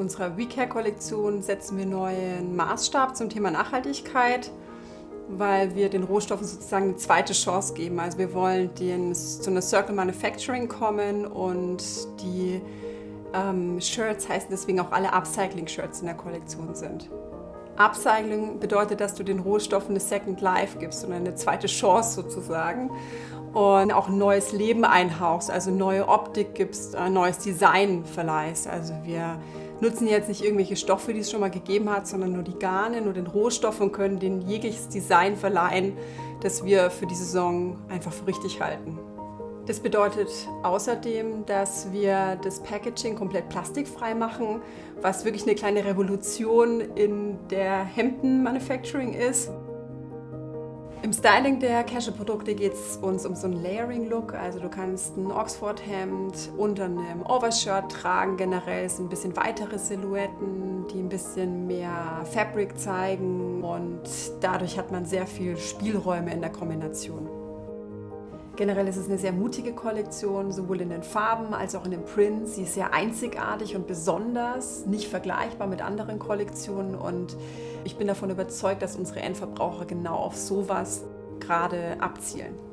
unserer WeCare-Kollektion setzen wir neuen Maßstab zum Thema Nachhaltigkeit, weil wir den Rohstoffen sozusagen eine zweite Chance geben. Also wir wollen den, zu einer Circle Manufacturing kommen und die ähm, Shirts heißen deswegen auch alle Upcycling-Shirts in der Kollektion sind. Upcycling bedeutet, dass du den Rohstoffen eine Second Life gibst und eine zweite Chance sozusagen und auch ein neues Leben einhauchst, also neue Optik gibst, ein neues Design verleihst. Also wir nutzen jetzt nicht irgendwelche Stoffe, die es schon mal gegeben hat, sondern nur die Garne, nur den Rohstoff und können denen jegliches Design verleihen, das wir für die Saison einfach für richtig halten. Das bedeutet außerdem, dass wir das Packaging komplett plastikfrei machen, was wirklich eine kleine Revolution in der Hemden-Manufacturing ist. Im Styling der Casual-Produkte geht es uns um so einen Layering-Look. Also du kannst ein Oxford-Hemd unter einem Overshirt tragen. Generell sind ein bisschen weitere Silhouetten, die ein bisschen mehr Fabric zeigen. Und dadurch hat man sehr viel Spielräume in der Kombination. Generell ist es eine sehr mutige Kollektion, sowohl in den Farben als auch in den Prints. Sie ist sehr einzigartig und besonders, nicht vergleichbar mit anderen Kollektionen und ich bin davon überzeugt, dass unsere Endverbraucher genau auf sowas gerade abzielen.